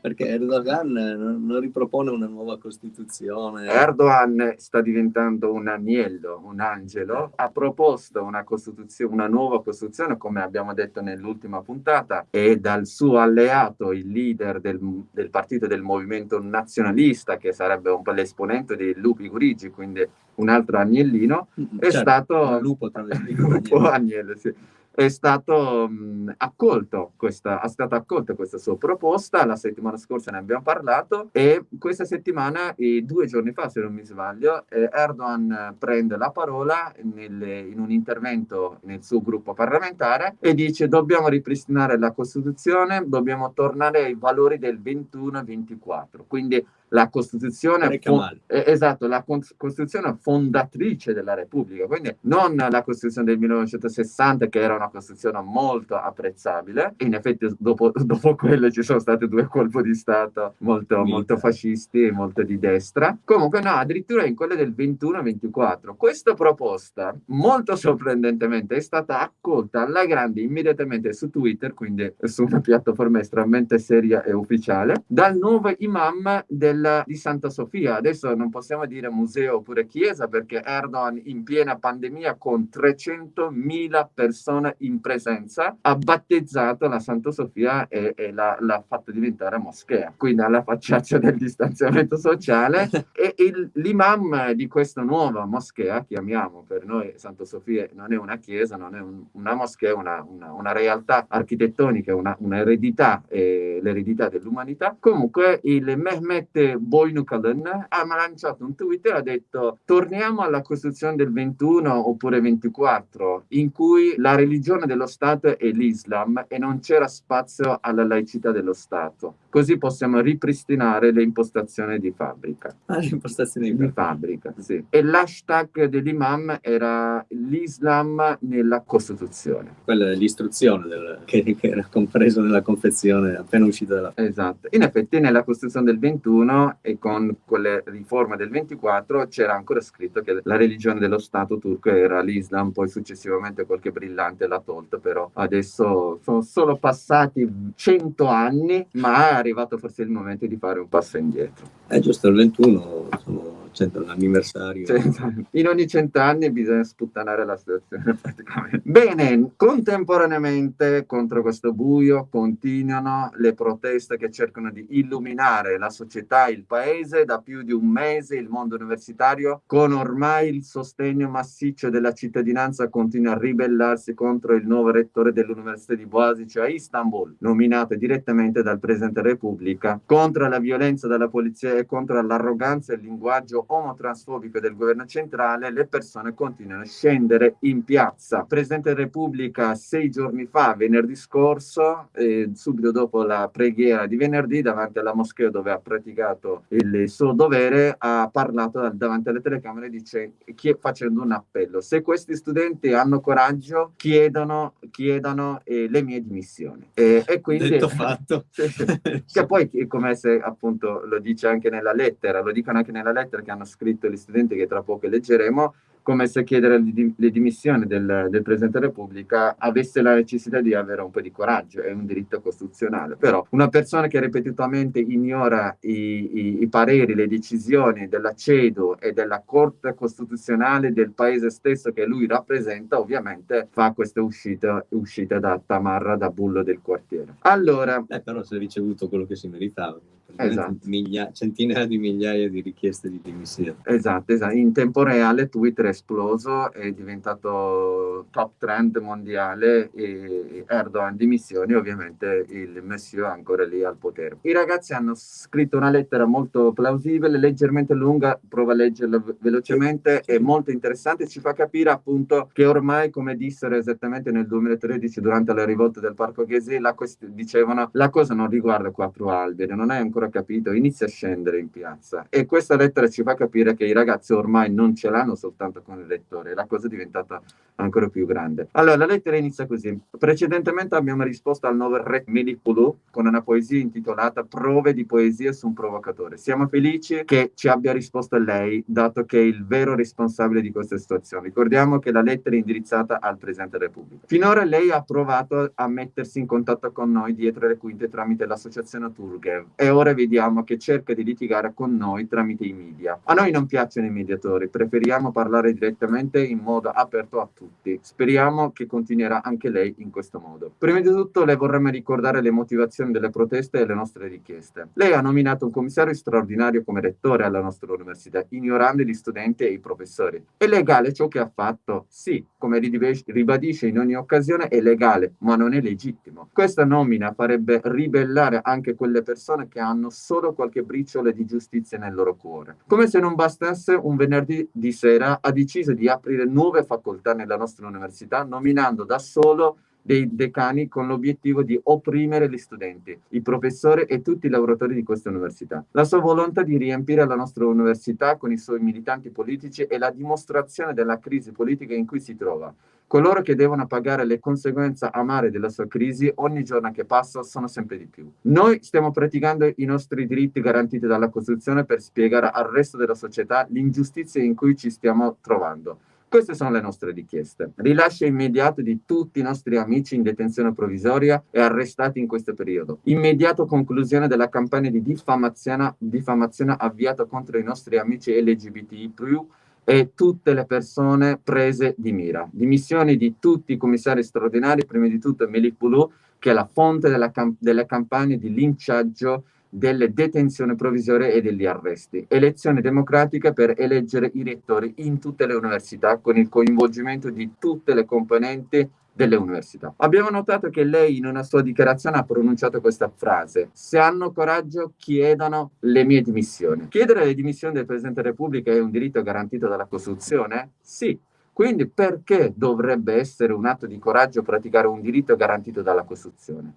Perché Erdogan non, ripropone una nuova Costituzione. Erdogan sta diventando un agnello, un angelo. Ha proposto una, una nuova Costituzione, come abbiamo detto nell'ultima puntata, e dal suo alleato, il leader del, del partito del movimento nazionalista, che sarebbe un po' l'esponente di Lupi Gurigi, quindi un altro agnellino, è certo, stato... Un lupo tra le lupo agnello, sì è stato mh, accolto questa, è stata accolta questa sua proposta, la settimana scorsa ne abbiamo parlato e questa settimana, e due giorni fa se non mi sbaglio, eh, Erdogan prende la parola nelle, in un intervento nel suo gruppo parlamentare e dice dobbiamo ripristinare la Costituzione, dobbiamo tornare ai valori del 21-24, quindi la Costituzione, fon- eh, esatto, la Costituzione fondatrice della Repubblica, quindi non la Costituzione del 1960 che era una Costituzione molto apprezzabile, in effetti dopo, dopo quello ci sono stati due colpi di Stato molto, molto fascisti e molto di destra, comunque no, addirittura in quelle del 21-24. Questa proposta, molto sorprendentemente, è stata accolta alla grande immediatamente su Twitter, quindi su una piattaforma estremamente seria e ufficiale, dal nuovo imam del del, di Santa Sofia. Adesso non possiamo dire museo oppure chiesa perché Erdogan in piena pandemia con 300.000 persone in presenza ha battezzato la Santa Sofia e, e l'ha, l'ha fatto diventare moschea. Quindi alla facciaccia del distanziamento sociale e il, l'imam di questa nuova moschea, chiamiamo per noi Santa Sofia, non è una chiesa, non è un, una moschea, una, una, una realtà architettonica, una, un'eredità, eh, l'eredità dell'umanità. Comunque il Mehmet Boynukalan ha lanciato un tweet e ha detto torniamo alla Costituzione del 21 oppure 24 in cui la religione dello Stato è l'Islam e non c'era spazio alla laicità dello Stato. Così possiamo ripristinare le impostazioni di fabbrica. Ah, le impostazioni di, di fabbrica, sì. E l'hashtag dell'imam era l'Islam nella Costituzione. Quella è l'istruzione del, che, che era compresa nella confezione appena uscita dalla... Esatto. In effetti nella Costituzione del 21 e con quelle riforme del 24 c'era ancora scritto che la religione dello Stato turco era l'Islam, poi successivamente qualche brillante l'ha tolto, però adesso sono solo passati 100 anni, ma è arrivato forse il momento di fare un passo indietro. È giusto, il 21 sono l'anniversario. In ogni cent'anni bisogna sputtanare la situazione praticamente. Bene, contemporaneamente contro questo buio continuano le proteste che cercano di illuminare la società, il paese. Da più di un mese il mondo universitario, con ormai il sostegno massiccio della cittadinanza, continua a ribellarsi contro il nuovo rettore dell'Università di Boasic a Istanbul, nominato direttamente dal Presidente della Repubblica, contro la violenza della polizia e contro l'arroganza e il linguaggio omotransfobico del governo centrale, le persone continuano a scendere in piazza. Presidente della Repubblica sei giorni fa, venerdì scorso, eh, subito dopo la preghiera di venerdì, davanti alla moschea dove ha praticato il suo dovere, ha parlato davanti alle telecamere dice, facendo un appello. Se questi studenti hanno coraggio, chiedono, chiedano eh, le mie dimissioni. E, e quindi... Detto fatto. che poi, come se appunto lo dice anche nella lettera, lo dicono anche nella lettera che hanno scritto gli studenti che tra poco leggeremo, come se chiedere le dimissioni del, del, Presidente della Repubblica avesse la necessità di avere un po' di coraggio, è un diritto costituzionale. Però una persona che ripetutamente ignora i, i, i pareri, le decisioni della CEDU e della Corte Costituzionale del paese stesso che lui rappresenta, ovviamente fa queste uscite, uscite da tamarra, da bullo del quartiere. Allora... Eh, però si è ricevuto quello che si meritava. Esatto. Miglia, centinaia di migliaia di richieste di dimissioni. Esatto, esatto, in tempo reale Twitter è esploso, è diventato top trend mondiale e Erdogan dimissioni, ovviamente il Messiò è ancora lì al potere. I ragazzi hanno scritto una lettera molto plausibile, leggermente lunga, prova a leggerla velocemente, è molto interessante, ci fa capire appunto che ormai, come dissero esattamente nel 2013 durante la rivolta del Parco Ghesi, la dicevano la cosa non riguarda quattro alberi, non hai ancora capito, inizia a scendere in piazza e questa lettera ci fa capire che i ragazzi ormai non ce l'hanno soltanto contatto con il lettore, la cosa è diventata ancora più grande. Allora, la lettera inizia così. Precedentemente abbiamo risposto al nuovo re Melipulu con una poesia intitolata Prove di poesia su un provocatore. Siamo felici che ci abbia risposto lei, dato che è il vero responsabile di questa situazione. Ricordiamo che la lettera è indirizzata al Presidente della Repubblica. Finora lei ha provato a mettersi in contatto con noi dietro le quinte tramite l'associazione Turgev e ora vediamo che cerca di litigare con noi tramite i media. A noi non piacciono i mediatori, preferiamo parlare direttamente in modo aperto a tutti. Speriamo che continuerà anche lei in questo modo. Prima di tutto le vorremmo ricordare le motivazioni delle proteste e le nostre richieste. Lei ha nominato un commissario straordinario come rettore alla nostra università, ignorando gli studenti e i professori. È legale ciò che ha fatto? Sì, come ribadisce in ogni occasione, è legale, ma non è legittimo. Questa nomina farebbe ribellare anche quelle persone che hanno solo qualche briciole di giustizia nel loro cuore. Come se non bastasse, un venerdì di sera ha deciso di aprire nuove facoltà nella nostra università, nominando da solo dei decani con l'obiettivo di opprimere gli studenti, i professori e tutti i lavoratori di questa università. La sua volontà di riempire la nostra università con i suoi militanti politici è la dimostrazione della crisi politica in cui si trova. Coloro che devono pagare le conseguenze amare della sua crisi ogni giorno che passa sono sempre di più. Noi stiamo praticando i nostri diritti garantiti dalla Costituzione per spiegare al resto della società l'ingiustizia in cui ci stiamo trovando. Queste sono le nostre richieste. Rilascio immediato di tutti i nostri amici in detenzione provvisoria e arrestati in questo periodo. Immediato conclusione della campagna di diffamazione, diffamazione avviata contro i nostri amici LGBTI+, e tutte le persone prese di mira. Dimissioni di tutti i commissari straordinari, prima di tutto Melik Bulu, che è la fonte della cam delle campagne di linciaggio delle detenzioni provvisorie e degli arresti. Elezione democratica per eleggere i rettori in tutte le università con il coinvolgimento di tutte le componenti delle università. Abbiamo notato che lei in una sua dichiarazione ha pronunciato questa frase, se hanno coraggio chiedano le mie dimissioni. Chiedere le dimissioni del Presidente della Repubblica è un diritto garantito dalla Costituzione? Sì. Quindi perché dovrebbe essere un atto di coraggio praticare un diritto garantito dalla Costituzione?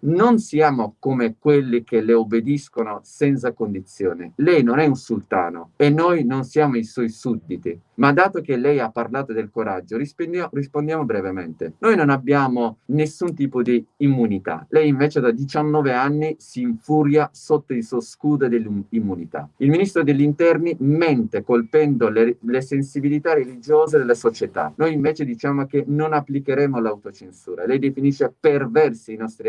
Non siamo come quelli che le obbediscono senza condizione. Lei non è un sultano e noi non siamo i suoi sudditi. Ma dato che lei ha parlato del coraggio, rispondiamo, brevemente. Noi non abbiamo nessun tipo di immunità. Lei invece da 19 anni si infuria sotto il suo scudo dell'immunità. Il ministro degli interni mente colpendo le, le sensibilità religiose della società. Noi invece diciamo che non applicheremo l'autocensura. Lei definisce perversi i nostri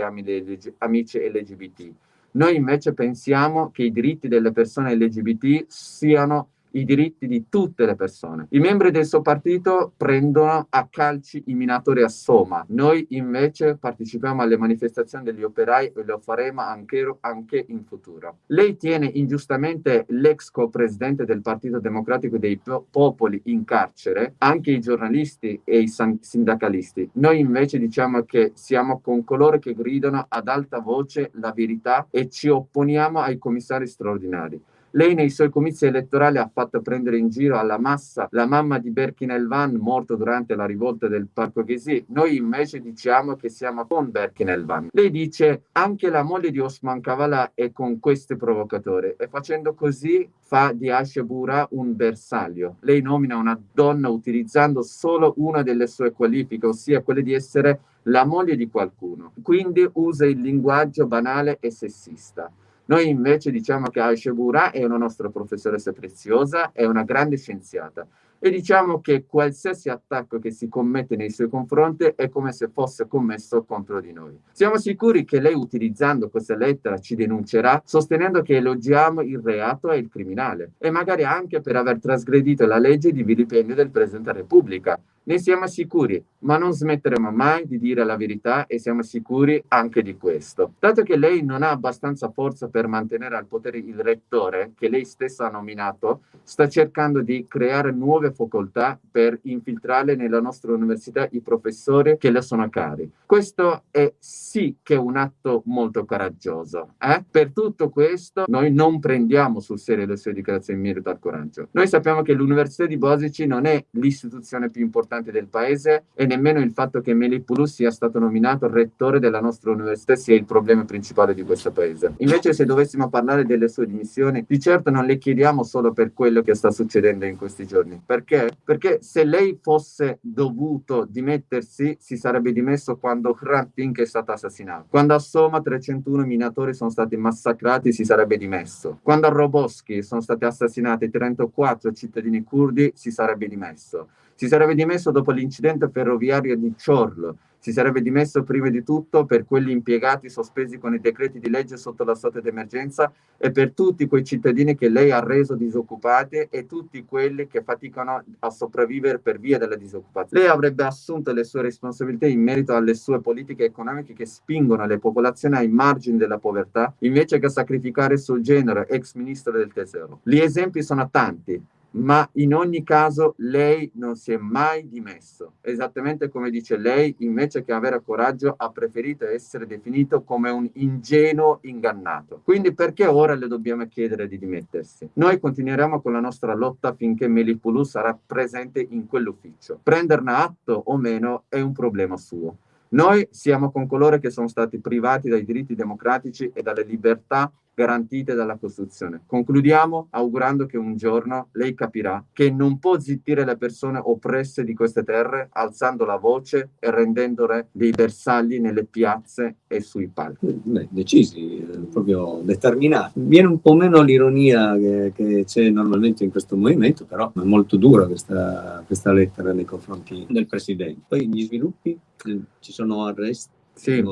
amici LGBT. Noi invece pensiamo che i diritti delle persone LGBT siano i diritti di tutte le persone. I membri del suo partito prendono a calci i minatori a Soma. Noi invece partecipiamo alle manifestazioni degli operai e lo faremo anche, anche in futuro. Lei tiene ingiustamente l'ex co-presidente del Partito Democratico dei Popoli in carcere, anche i giornalisti e i sindacalisti. Noi invece diciamo che siamo con coloro che gridano ad alta voce la verità e ci opponiamo ai commissari straordinari. Lei nei suoi comizi elettorali ha fatto prendere in giro alla massa la mamma di Berkin Elvan morto durante la rivolta del Parco Ghesi. Noi invece diciamo che siamo con Berkin Elvan. Lei dice anche la moglie di Osman Kavala è con questo provocatore e facendo così fa di Ashebura un bersaglio. Lei nomina una donna utilizzando solo una delle sue qualifiche, ossia quella di essere la moglie di qualcuno. Quindi usa il linguaggio banale e sessista. Noi invece diciamo che Aisha Bura è una nostra professoressa preziosa, è una grande scienziata e diciamo che qualsiasi attacco che si commette nei suoi confronti è come se fosse commesso contro di noi. Siamo sicuri che lei utilizzando questa lettera ci denuncerà sostenendo che elogiamo il reato e il criminale e magari anche per aver trasgredito la legge di vilipendio del Presidente della Repubblica ne siamo sicuri, ma non smetteremo mai di dire la verità e siamo sicuri anche di questo. Dato che lei non ha abbastanza forza per mantenere al potere il rettore, che lei stessa ha nominato, sta cercando di creare nuove facoltà per infiltrare nella nostra università i professori che le sono cari. Questo è sì che è un atto molto coraggioso. Eh? Per tutto questo noi non prendiamo sul serio le sue dichiarazioni in merito al coraggio. Noi sappiamo che l'Università di Bosici non è l'istituzione più importante importanti del paese e nemmeno il fatto che Melipulu sia stato nominato rettore della nostra università sia il problema principale di questo paese. Invece se dovessimo parlare delle sue dimissioni, di certo non le chiediamo solo per quello che sta succedendo in questi giorni. Perché? Perché se lei fosse dovuto dimettersi, si sarebbe dimesso quando Hrant è stato assassinato. Quando a Soma 301 minatori sono stati massacrati, si sarebbe dimesso. Quando a Roboski sono stati assassinati 34 cittadini curdi, si sarebbe dimesso. Si sarebbe dimesso dopo l'incidente ferroviario di Ciorlo, si sarebbe dimesso prima di tutto per quelli impiegati sospesi con i decreti di legge sotto la stato d'emergenza e per tutti quei cittadini che lei ha reso disoccupati e tutti quelli che faticano a sopravvivere per via della disoccupazione. Lei avrebbe assunto le sue responsabilità in merito alle sue politiche economiche che spingono le popolazioni ai margini della povertà invece che sacrificare sul genere ex ministro del tesoro. Gli esempi sono tanti ma in ogni caso lei non si è mai dimesso. Esattamente come dice lei, invece che avere coraggio ha preferito essere definito come un ingenuo ingannato. Quindi perché ora le dobbiamo chiedere di dimettersi? Noi continueremo con la nostra lotta finché Melipulu sarà presente in quell'ufficio. Prenderne atto o meno è un problema suo. Noi siamo con coloro che sono stati privati dai diritti democratici e dalle libertà garantite dalla Costituzione. Concludiamo augurando che un giorno lei capirà che non può zittire le persone oppresse di queste terre alzando la voce e rendendole dei bersagli nelle piazze e sui palchi. Beh, decisi, eh, proprio determinati. Viene un po' meno l'ironia che, che c'è normalmente in questo movimento, però è molto dura questa, questa lettera nei confronti del Presidente. Poi gli sviluppi, eh, ci sono arresti sì,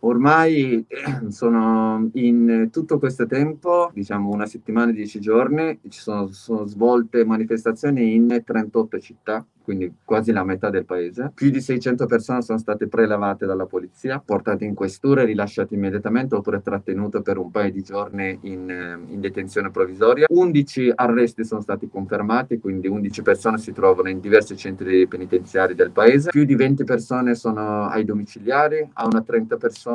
ormai sono in tutto questo tempo, diciamo una settimana, dieci giorni, ci sono, sono svolte manifestazioni in 38 città quindi quasi la metà del paese. Più di 600 persone sono state prelevate dalla polizia, portate in questura e rilasciate immediatamente oppure trattenute per un paio di giorni in, eh, in, detenzione provvisoria. 11 arresti sono stati confermati, quindi 11 persone si trovano in diversi centri penitenziari del paese. Più di 20 persone sono ai domiciliari, a una,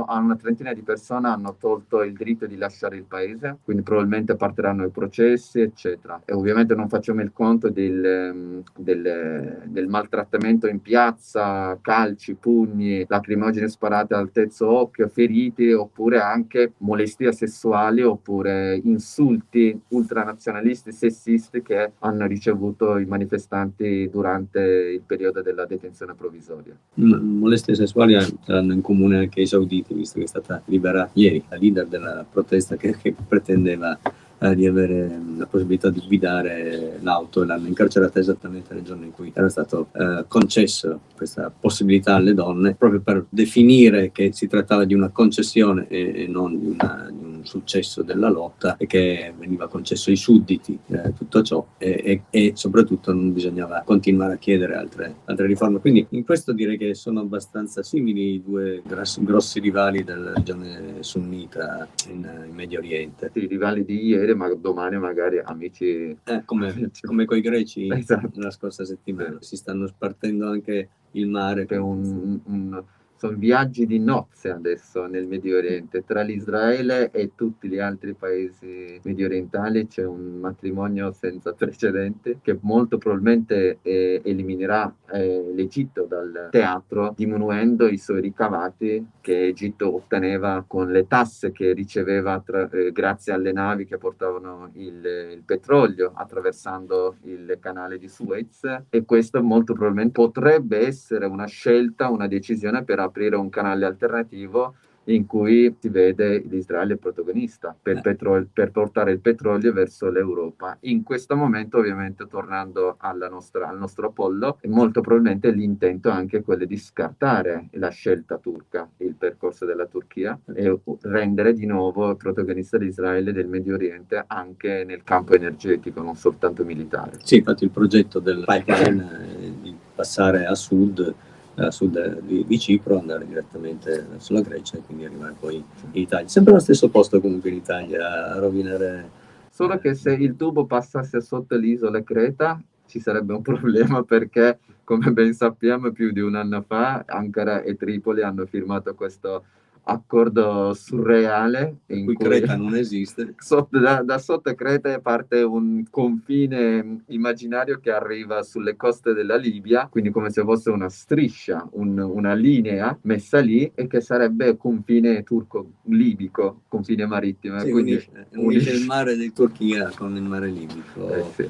a una trentina di persone hanno tolto il diritto di lasciare il paese, quindi probabilmente partiranno i processi, eccetera. E ovviamente non facciamo il conto del, ehm, del del maltrattamento in piazza, calci, pugni, lacrimogene sparate al terzo occhio, feriti, oppure anche molestie sessuali oppure insulti ultranazionalisti, sessisti che hanno ricevuto i manifestanti durante il periodo della detenzione provvisoria. molestie sessuali hanno in comune anche i sauditi, visto che è stata liberata ieri la leader della protesta che, che pretendeva eh, di avere la possibilità di guidare l'auto e l'hanno incarcerata esattamente nel giorno in cui era stato eh, concesso questa possibilità alle donne, proprio per definire che si trattava di una concessione e, e non di, una, di, un successo della lotta e che veniva concesso ai sudditi eh, tutto ciò e, e, e, soprattutto non bisognava continuare a chiedere altre, altre, riforme. Quindi in questo direi che sono abbastanza simili i due grossi, grossi rivali della regione sunnita in, in Medio Oriente. I rivali di ieri ma domani magari amici... Eh, come, come con i greci esatto. la scorsa settimana. Si stanno spartendo anche il mare. È un, un sono viaggi di nozze adesso nel Medio Oriente. Tra l'Israele e tutti gli altri paesi medio orientali c'è un matrimonio senza precedenti che molto probabilmente eh, eliminerà eh, l'Egitto dal teatro, diminuendo i suoi ricavati che Egitto otteneva con le tasse che riceveva tra, eh, grazie alle navi che portavano il, il petrolio attraversando il canale di Suez. E questo molto probabilmente potrebbe essere una scelta, una decisione per aprire un canale alternativo in cui si vede l'Israele protagonista per, eh. petrolio, per, portare il petrolio verso l'Europa. In questo momento, ovviamente, tornando nostra, al nostro Apollo, molto probabilmente l'intento è anche quello di scartare la scelta turca, il percorso della Turchia e rendere di nuovo protagonista l'Israele del Medio Oriente anche nel campo energetico, non soltanto militare. Sì, infatti il progetto del pipeline è di passare a sud a sud di, di, Cipro, andare direttamente verso la Grecia e quindi arrivare poi in Italia. Sempre allo stesso posto comunque in Italia, a rovinare... Solo che se il tubo passasse sotto l'isola Creta ci sarebbe un problema perché, come ben sappiamo, più di un anno fa Ankara e Tripoli hanno firmato questo accordo surreale in cui, cui Creta non esiste. Sotto, da, da, sotto Creta parte un confine immaginario che arriva sulle coste della Libia, quindi come se fosse una striscia, un, una linea messa lì e che sarebbe confine turco-libico, confine marittimo. Sì, quindi unisce, unisce il mare di Turchia con il mare libico. Eh, sì.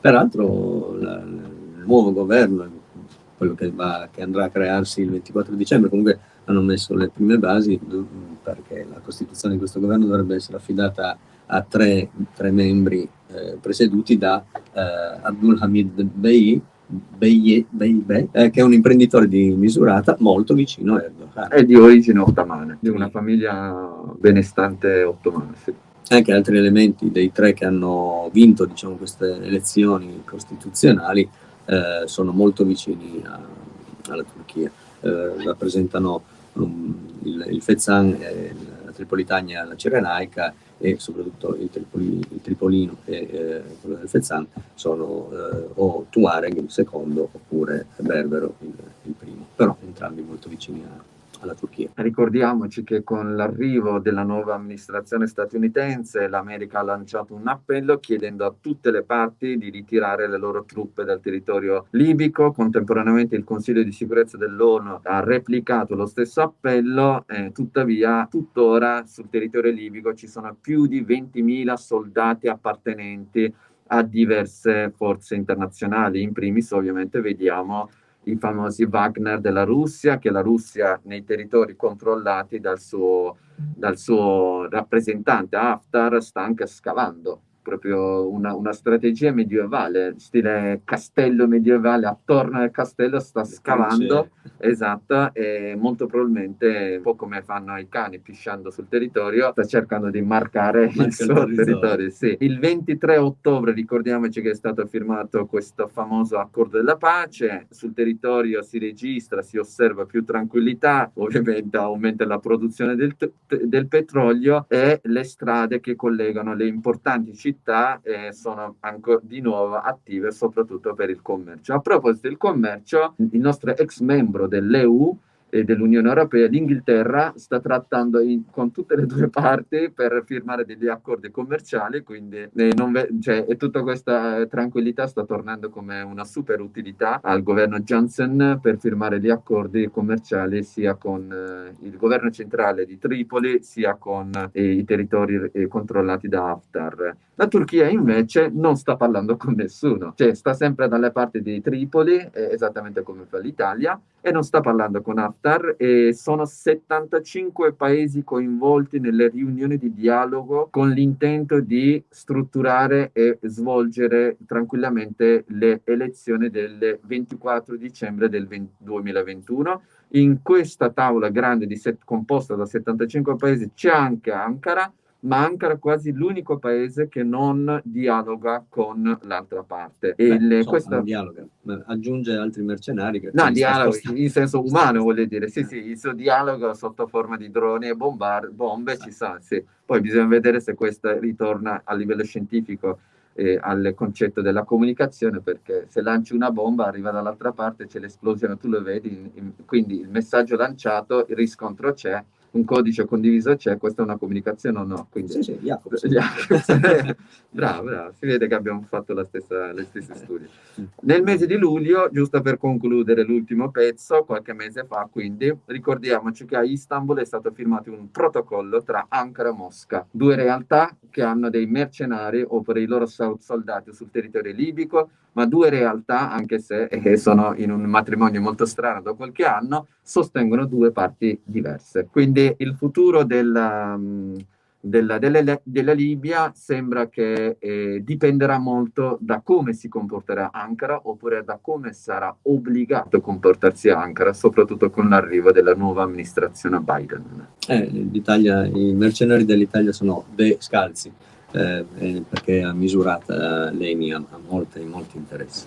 Peraltro la, il nuovo governo, quello che, va, che andrà a crearsi il 24 dicembre, comunque hanno messo le prime basi perché la costituzione di questo governo dovrebbe essere affidata a tre, tre membri eh, presieduti da eh, Abdul Hamid Bey, Beye, Beye, eh, che è un imprenditore di misurata molto vicino a Erdogan. È di origine ottomana, di una famiglia benestante ottomana. Sì. Anche altri elementi dei tre che hanno vinto diciamo, queste elezioni costituzionali eh, sono molto vicini a, alla Turchia. Eh, rappresentano il, il Fezzan, la Tripolitania, la Cirenaica e soprattutto il, Tripoli, il Tripolino e eh, quello del Fezzan sono eh, o Tuareg il secondo oppure Berbero il, il primo, però entrambi molto vicini a, alla Turchia. Ricordiamoci che con l'arrivo della nuova amministrazione statunitense l'America ha lanciato un appello chiedendo a tutte le parti di ritirare le loro truppe dal territorio libico. Contemporaneamente il Consiglio di sicurezza dell'ONU ha replicato lo stesso appello, eh, tuttavia tuttora sul territorio libico ci sono più di 20.000 soldati appartenenti a diverse forze internazionali. In primis ovviamente vediamo i famosi Wagner della Russia, che la Russia nei territori controllati dal suo, dal suo rappresentante Haftar sta anche scavando proprio una, una, strategia medievale, stile castello medievale, attorno al castello sta scavando, esatto, e molto probabilmente, un po' come fanno i cani pisciando sul territorio, sta cercando di marcare Marca il suo il territorio. Sì. Il 23 ottobre ricordiamoci che è stato firmato questo famoso accordo della pace, sul territorio si registra, si osserva più tranquillità, ovviamente aumenta la produzione del, del petrolio e le strade che collegano le importanti città città eh, sono ancora di nuovo attive soprattutto per il commercio. A proposito del commercio, il nostro ex membro dell'EU dell'Unione Europea, l'Inghilterra sta trattando in, con tutte le due parti per firmare degli accordi commerciali, quindi eh, cioè, e tutta questa tranquillità sta tornando come una super utilità al governo Johnson per firmare gli accordi commerciali sia con eh, il governo centrale di Tripoli sia con eh, i territori eh, controllati da Haftar. La Turchia invece non sta parlando con nessuno, cioè sta sempre dalle parti di Tripoli, eh, esattamente come fa l'Italia, e non sta parlando con Haftar e sono 75 paesi coinvolti nelle riunioni di dialogo con l'intento di strutturare e svolgere tranquillamente le elezioni del 24 dicembre del 20, 2021. In questa tavola grande set, composta da 75 paesi c'è anche Ankara, ma Ankara è quasi l'unico paese che non dialoga con l'altra parte. E Beh, le, insomma, questa... dialoga, aggiunge altri mercenari. Che no, dialogo in senso umano, vuol dire. Sì, sì, il suo dialogo sotto forma di droni e bombar- bombe ci sa, sì. Poi bisogna vedere se questo ritorna a livello scientifico eh, al concetto della comunicazione perché se lanci una bomba arriva dall'altra parte c'è l'esplosione tu lo vedi in, in, quindi il messaggio lanciato il riscontro c'è un codice condiviso c'è, questa è una comunicazione o no? Quindi, sì, sì, Jacobs. bravo, bravo, si vede che abbiamo fatto la stessa, le stesse studi. Nel mese di luglio, giusto per concludere l'ultimo pezzo, qualche mese fa, quindi, ricordiamoci che a Istanbul è stato firmato un protocollo tra Ankara e Mosca, due realtà che hanno dei mercenari o per i loro soldati sul territorio libico, ma due realtà, anche se eh, sono in un matrimonio molto strano da qualche anno, sostengono due parti diverse. Quindi il futuro della, mm, della, della, della Libia sembra che eh, dipenderà molto da come si comporterà Ankara oppure da come sarà obbligato a comportarsi Ankara, soprattutto con l'arrivo della nuova amministrazione Biden. Eh, I mercenari dell'Italia sono de scalzi eh, perché ha misurata l'ENI ha, ha molti, molti interessi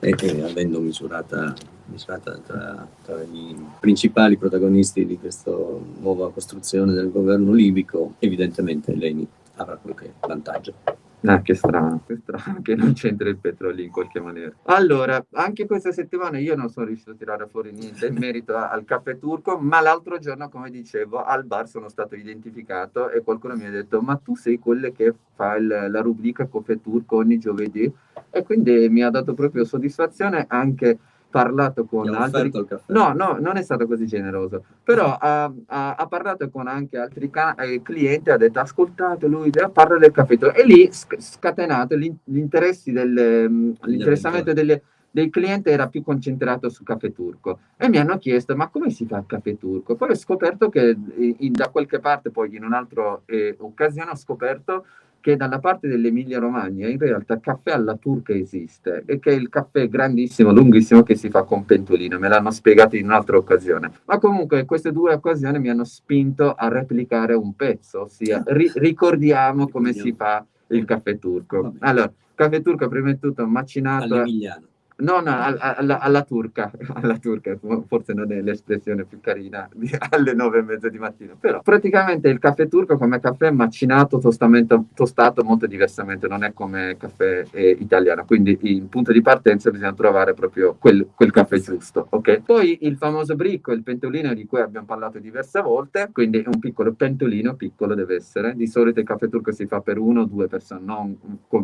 e, e avendo misurata, misurata tra, tra, i principali protagonisti di questa nuova costruzione del governo libico, evidentemente l'ENI avrà qualche vantaggio. Ah, che strano, che strano che non c'entra il petrolio in qualche maniera. Allora, anche questa settimana io non sono riuscito a tirare fuori niente in merito al caffè turco, ma l'altro giorno, come dicevo, al bar sono stato identificato e qualcuno mi ha detto ma tu sei quelle che fa il, la rubrica caffè turco ogni giovedì? E quindi mi ha dato proprio soddisfazione anche parlato con altri... No, no, non è stato così generoso, però ha, ha, ha parlato con anche altri eh, clienti, ha detto ascoltate lui, parla del caffè e lì scatenato l'interessamento del, mm, l'interessamento delle, dei clienti era più concentrato sul caffè turco e mi hanno chiesto ma come si fa il caffè turco? Poi ho scoperto che in, da qualche parte, poi in un'altra eh, occasione ho scoperto che dalla parte dell'Emilia Romagna in realtà caffè alla turca esiste e che è il caffè grandissimo, lunghissimo che si fa con pentolino, me l'hanno spiegato in un'altra occasione. Ma comunque queste due occasioni mi hanno spinto a replicare un pezzo, ossia ri ricordiamo come si fa il caffè turco. Allora, caffè turco prima di tutto macinato... All'emiliano. No, no, alla, alla, turca, alla turca, forse non è l'espressione più carina alle nove e mezza di mattina, però praticamente il caffè turco come caffè macinato, tostato molto diversamente, non è come caffè eh, italiano, quindi il punto di partenza bisogna trovare proprio quel, quel, caffè giusto, ok? Poi il famoso bricco, il pentolino di cui abbiamo parlato diverse volte, quindi un piccolo pentolino, piccolo deve essere, di solito il caffè turco si fa per uno o due persone, non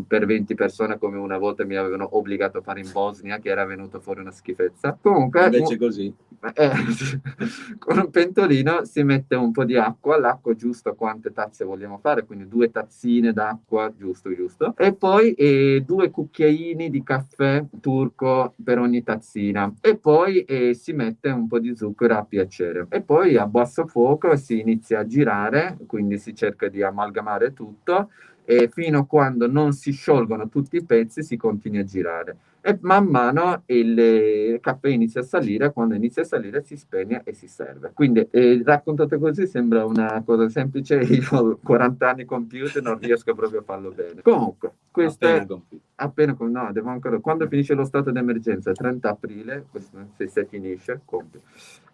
per 20 persone come una volta mi avevano obbligato a fare in Bosnia, Bosnia che era venuto fuori una schifezza. Comunque, invece così. Eh, con un pentolino si mette un po' di acqua, l'acqua giusto quante tazze vogliamo fare, quindi due tazzine d'acqua, giusto, giusto. E poi eh, due cucchiaini di caffè turco per ogni tazzina. E poi eh, si mette un po' di zucchero a piacere. E poi a basso fuoco si inizia a girare, quindi si cerca di amalgamare tutto e fino a quando non si sciolgono tutti i pezzi si continua a girare e man mano il caffè inizia a salire, quando inizia a salire si spegne e si serve. Quindi eh, raccontato così sembra una cosa semplice, io ho 40 anni compiuti e non riesco proprio a farlo bene. Comunque, questo appena è... Compiuto. Appena, no, devo ancora... Quando finisce lo stato d'emergenza, 30 aprile, questo, se, se finisce, compio.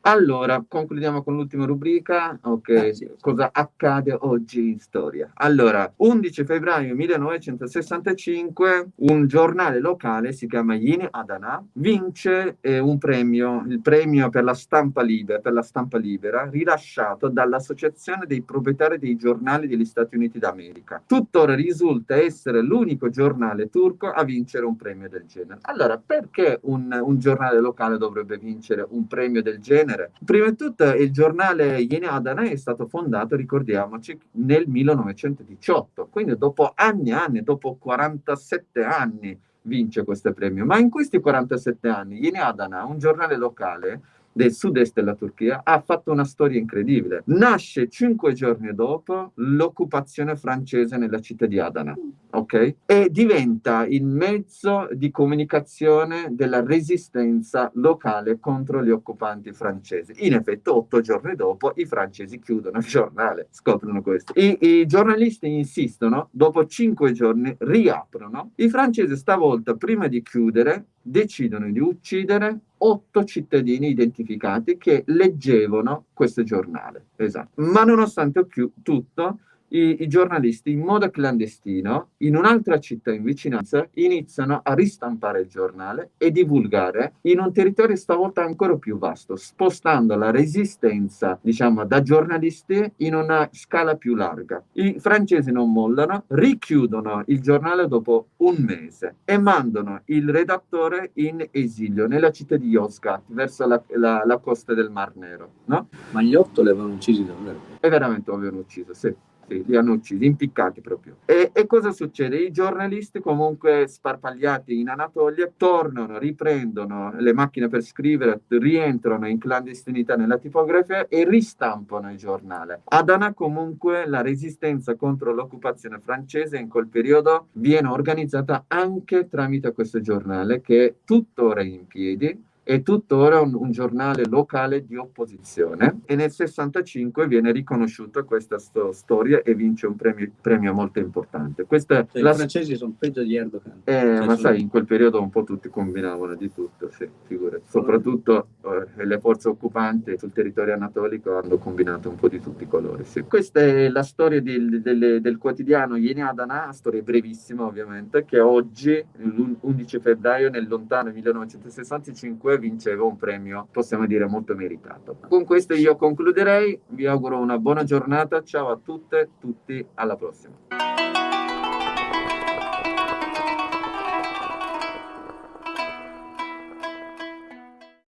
Allora, concludiamo con l'ultima rubrica. Ok, eh, sì. cosa accade oggi in storia? Allora, 11 febbraio 1965, un giornale locale si chiama Yeni Adana vince eh, un premio, il premio per la stampa libera, per la stampa libera, rilasciato dall'Associazione dei proprietari dei giornali degli Stati Uniti d'America. Tuttora risulta essere l'unico giornale turco a vincere un premio del genere. Allora, perché un, un giornale locale dovrebbe vincere un premio del genere. Prima di tutto il giornale Yeni Adana è stato fondato, ricordiamoci, nel 1918, quindi dopo anni e anni, dopo 47 anni vince questo premio. Ma in questi 47 anni Yeni Adana, un giornale locale, del sud-est della Turchia, ha fatto una storia incredibile. Nasce cinque giorni dopo l'occupazione francese nella città di Adana, ok? E diventa il mezzo di comunicazione della resistenza locale contro gli occupanti francesi. In effetti, otto giorni dopo, i francesi chiudono il giornale, scoprono questo. I, i giornalisti insistono, dopo cinque giorni riaprono. I francesi stavolta, prima di chiudere, decidono di uccidere otto cittadini identificati che leggevano questo giornale. Esatto. Ma nonostante tutto, i, i, giornalisti in modo clandestino in un'altra città in vicinanza iniziano a ristampare il giornale e divulgare in un territorio stavolta ancora più vasto, spostando la resistenza, diciamo, da giornalisti in una scala più larga. I francesi non mollano, richiudono il giornale dopo un mese e mandano il redattore in esilio nella città di Yozgat, verso la, la, la costa del Mar Nero. No? Ma gli otto li avevano uccisi davvero? E veramente lo avevano ucciso, sì morti, li hanno uccisi, impiccati proprio. E, e, cosa succede? I giornalisti comunque sparpagliati in Anatolia tornano, riprendono le macchine per scrivere, rientrano in clandestinità nella tipografia e ristampano il giornale. Adana comunque la resistenza contro l'occupazione francese in quel periodo viene organizzata anche tramite questo giornale che è tuttora in piedi è tuttora un, un giornale locale di opposizione e nel 65 viene riconosciuta questa sto- storia e vince un premio, premio molto importante. Questa, Cioè, la- I francesi sono peggio di Erdogan. eh, Cioè, ma sono- sai, in quel periodo un po' tutti combinavano di tutto, sì, figurati. Soprattutto eh, le forze occupanti sul territorio anatolico hanno combinato un po' di tutti i colori. sì. Questa è la storia del, del- del quotidiano Yeni Adana, storia brevissima ovviamente, che oggi, l'11 febbraio nel lontano 1965, vinceva un premio, possiamo dire, molto meritato. Con questo io concluderei, vi auguro una buona giornata, ciao a tutte, tutti, alla prossima.